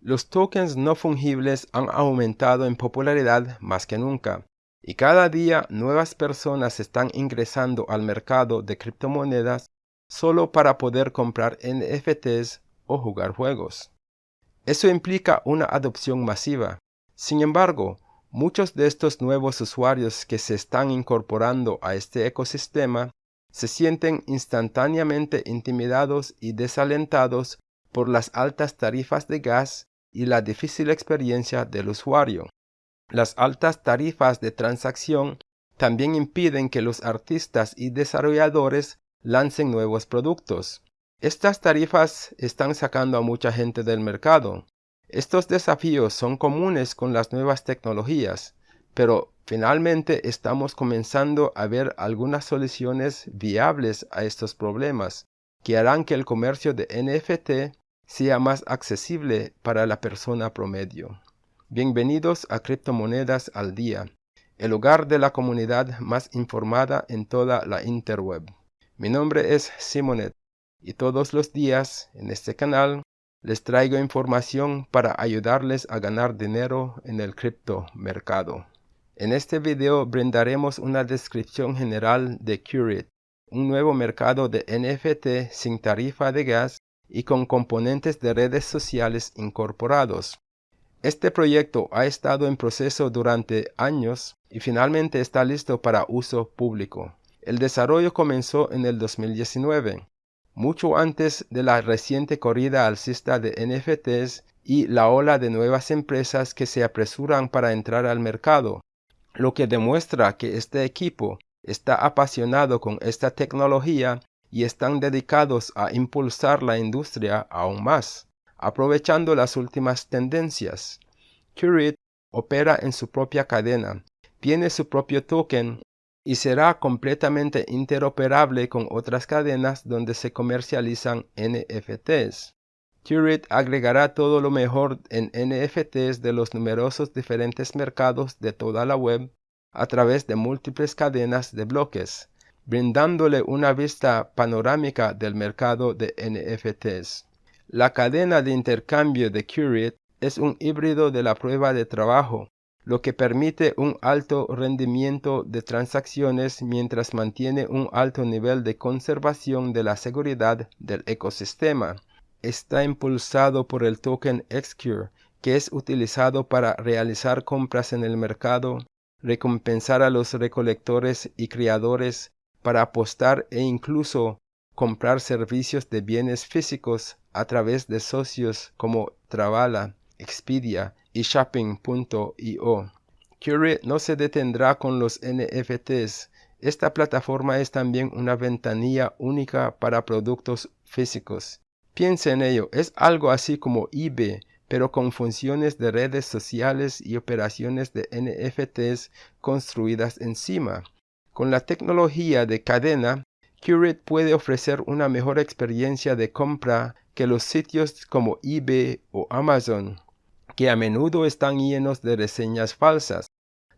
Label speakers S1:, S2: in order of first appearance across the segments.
S1: Los tokens no fungibles han aumentado en popularidad más que nunca, y cada día nuevas personas están ingresando al mercado de criptomonedas solo para poder comprar NFTs o jugar juegos. Eso implica una adopción masiva. Sin embargo, muchos de estos nuevos usuarios que se están incorporando a este ecosistema se sienten instantáneamente intimidados y desalentados por las altas tarifas de gas y la difícil experiencia del usuario. Las altas tarifas de transacción también impiden que los artistas y desarrolladores lancen nuevos productos. Estas tarifas están sacando a mucha gente del mercado. Estos desafíos son comunes con las nuevas tecnologías, pero finalmente estamos comenzando a ver algunas soluciones viables a estos problemas que harán que el comercio de NFT sea más accesible para la persona promedio. Bienvenidos a Criptomonedas al Día, el hogar de la comunidad más informada en toda la interweb. Mi nombre es Simonet y todos los días en este canal les traigo información para ayudarles a ganar dinero en el criptomercado. En este video brindaremos una descripción general de Curate, un nuevo mercado de NFT sin tarifa de gas y con componentes de redes sociales incorporados. Este proyecto ha estado en proceso durante años y finalmente está listo para uso público. El desarrollo comenzó en el 2019, mucho antes de la reciente corrida alcista de NFTs y la ola de nuevas empresas que se apresuran para entrar al mercado, lo que demuestra que este equipo está apasionado con esta tecnología y están dedicados a impulsar la industria aún más, aprovechando las últimas tendencias. Curate opera en su propia cadena, tiene su propio token y será completamente interoperable con otras cadenas donde se comercializan NFTs. Curate agregará todo lo mejor en NFTs de los numerosos diferentes mercados de toda la web a través de múltiples cadenas de bloques, brindándole una vista panorámica del mercado de NFTs. La cadena de intercambio de Curate es un híbrido de la prueba de trabajo, lo que permite un alto rendimiento de transacciones mientras mantiene un alto nivel de conservación de la seguridad del ecosistema. Está impulsado por el token Xcure, que es utilizado para realizar compras en el mercado, recompensar a los recolectores y criadores para apostar e incluso comprar servicios de bienes físicos a través de socios como Travala, Expedia y Shopping.io. Curate no se detendrá con los NFTs. Esta plataforma es también una ventanilla única para productos físicos. Piensa en ello, es algo así como eBay, pero con funciones de redes sociales y operaciones de NFTs construidas encima. Con la tecnología de cadena, Curate puede ofrecer una mejor experiencia de compra que los sitios como eBay o Amazon, que a menudo están llenos de reseñas falsas.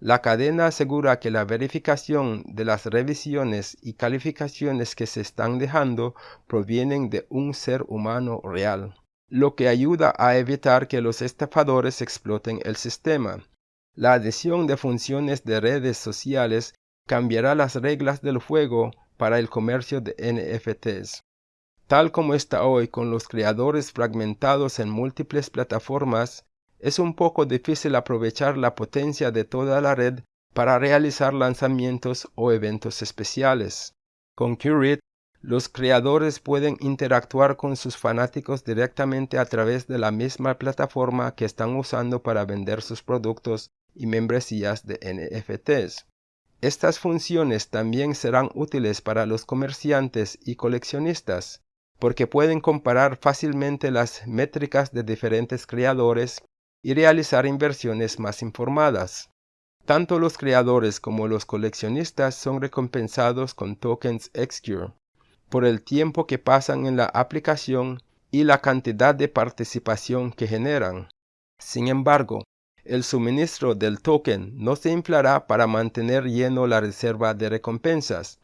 S1: La cadena asegura que la verificación de las revisiones y calificaciones que se están dejando provienen de un ser humano real, lo que ayuda a evitar que los estafadores exploten el sistema. La adición de funciones de redes sociales cambiará las reglas del juego para el comercio de NFTs. Tal como está hoy con los creadores fragmentados en múltiples plataformas, es un poco difícil aprovechar la potencia de toda la red para realizar lanzamientos o eventos especiales. Con Curate, los creadores pueden interactuar con sus fanáticos directamente a través de la misma plataforma que están usando para vender sus productos y membresías de NFTs. Estas funciones también serán útiles para los comerciantes y coleccionistas, porque pueden comparar fácilmente las métricas de diferentes creadores y realizar inversiones más informadas. Tanto los creadores como los coleccionistas son recompensados con tokens Xcure por el tiempo que pasan en la aplicación y la cantidad de participación que generan. Sin embargo, el suministro del token no se inflará para mantener lleno la reserva de recompensas.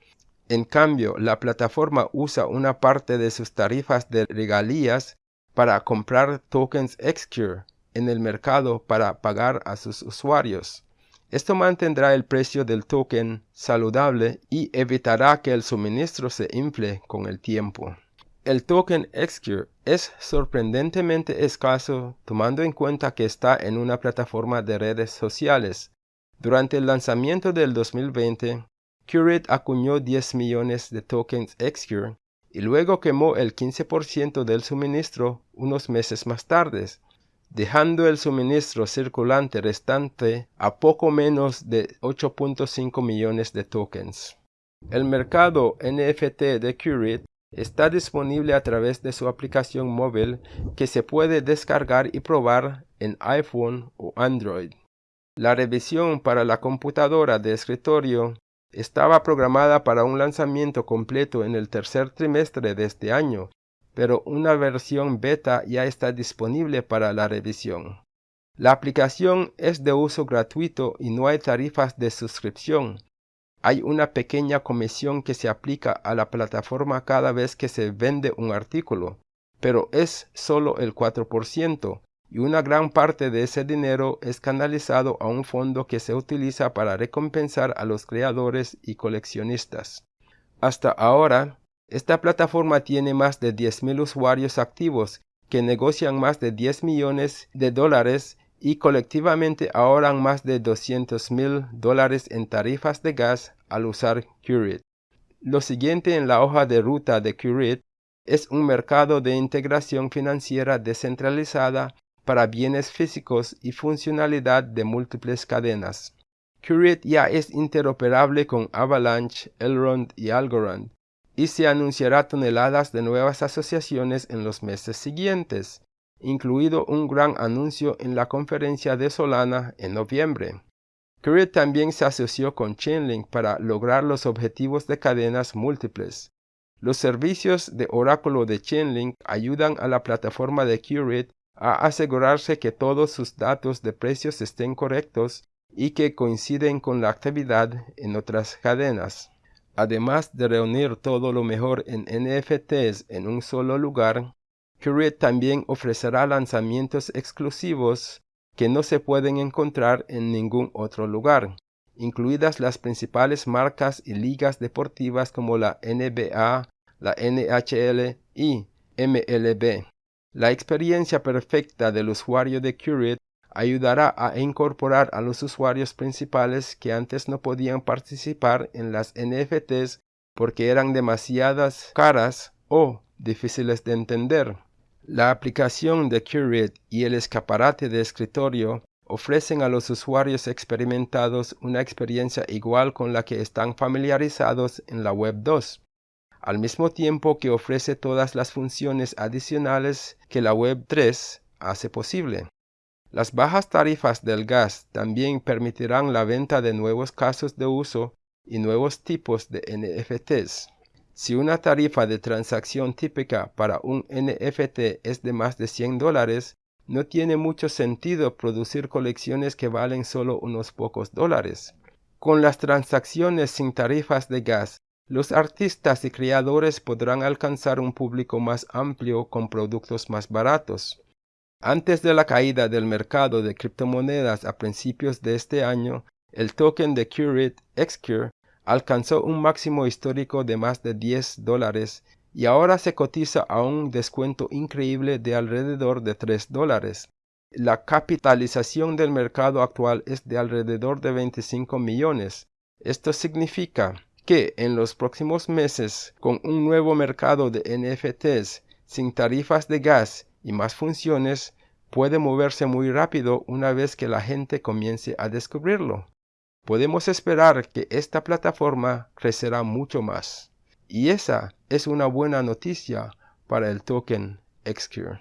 S1: En cambio, la plataforma usa una parte de sus tarifas de regalías para comprar tokens Xcure en el mercado para pagar a sus usuarios. Esto mantendrá el precio del token saludable y evitará que el suministro se infle con el tiempo. El token Xcure es sorprendentemente escaso tomando en cuenta que está en una plataforma de redes sociales. Durante el lanzamiento del 2020, Curate acuñó 10 millones de tokens Xcure y luego quemó el 15% del suministro unos meses más tarde, dejando el suministro circulante restante a poco menos de 8.5 millones de tokens. El mercado NFT de Curate Está disponible a través de su aplicación móvil que se puede descargar y probar en iPhone o Android. La revisión para la computadora de escritorio estaba programada para un lanzamiento completo en el tercer trimestre de este año, pero una versión beta ya está disponible para la revisión. La aplicación es de uso gratuito y no hay tarifas de suscripción, hay una pequeña comisión que se aplica a la plataforma cada vez que se vende un artículo, pero es solo el 4% y una gran parte de ese dinero es canalizado a un fondo que se utiliza para recompensar a los creadores y coleccionistas. Hasta ahora, esta plataforma tiene más de 10.000 usuarios activos que negocian más de 10 millones de dólares y colectivamente ahorran más de 200 mil dólares en tarifas de gas al usar Curate. Lo siguiente en la hoja de ruta de Curate es un mercado de integración financiera descentralizada para bienes físicos y funcionalidad de múltiples cadenas. Curate ya es interoperable con Avalanche, Elrond y Algorand, y se anunciará toneladas de nuevas asociaciones en los meses siguientes incluido un gran anuncio en la conferencia de Solana en noviembre. Curate también se asoció con Chainlink para lograr los objetivos de cadenas múltiples. Los servicios de oráculo de Chainlink ayudan a la plataforma de Curate a asegurarse que todos sus datos de precios estén correctos y que coinciden con la actividad en otras cadenas. Además de reunir todo lo mejor en NFTs en un solo lugar, Curate también ofrecerá lanzamientos exclusivos que no se pueden encontrar en ningún otro lugar, incluidas las principales marcas y ligas deportivas como la NBA, la NHL y MLB. La experiencia perfecta del usuario de Curate ayudará a incorporar a los usuarios principales que antes no podían participar en las NFTs porque eran demasiadas caras o difíciles de entender. La aplicación de Curate y el escaparate de escritorio ofrecen a los usuarios experimentados una experiencia igual con la que están familiarizados en la Web 2, al mismo tiempo que ofrece todas las funciones adicionales que la Web 3 hace posible. Las bajas tarifas del gas también permitirán la venta de nuevos casos de uso y nuevos tipos de NFTs. Si una tarifa de transacción típica para un NFT es de más de 100 dólares, no tiene mucho sentido producir colecciones que valen solo unos pocos dólares. Con las transacciones sin tarifas de gas, los artistas y creadores podrán alcanzar un público más amplio con productos más baratos. Antes de la caída del mercado de criptomonedas a principios de este año, el token de Curate Xcure alcanzó un máximo histórico de más de 10 dólares y ahora se cotiza a un descuento increíble de alrededor de 3 dólares. La capitalización del mercado actual es de alrededor de 25 millones. Esto significa que en los próximos meses, con un nuevo mercado de NFTs sin tarifas de gas y más funciones, puede moverse muy rápido una vez que la gente comience a descubrirlo podemos esperar que esta plataforma crecerá mucho más. Y esa es una buena noticia para el token Xcure.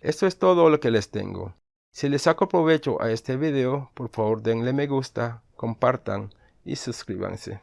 S1: Esto es todo lo que les tengo. Si les saco provecho a este video, por favor denle me gusta, compartan y suscríbanse.